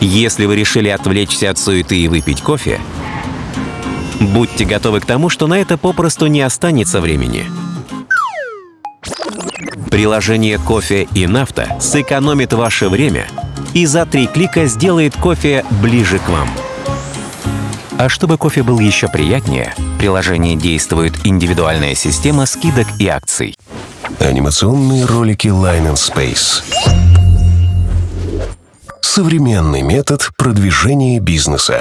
Если вы решили отвлечься от суеты и выпить кофе, будьте готовы к тому, что на это попросту не останется времени. Приложение «Кофе и нафта» сэкономит ваше время и за три клика сделает кофе ближе к вам. А чтобы кофе был еще приятнее, в приложении действует индивидуальная система скидок и акций. Анимационные ролики Line and Space. Современный метод продвижения бизнеса.